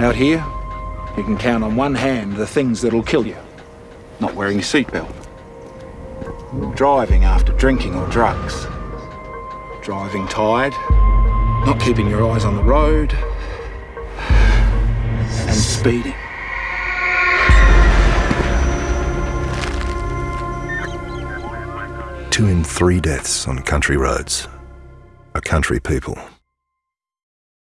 Out here, you can count on one hand the things that'll kill you. Not wearing a seatbelt. Driving after drinking or drugs. Driving tired. Not keeping your eyes on the road. And speeding. Two in three deaths on country roads are country people.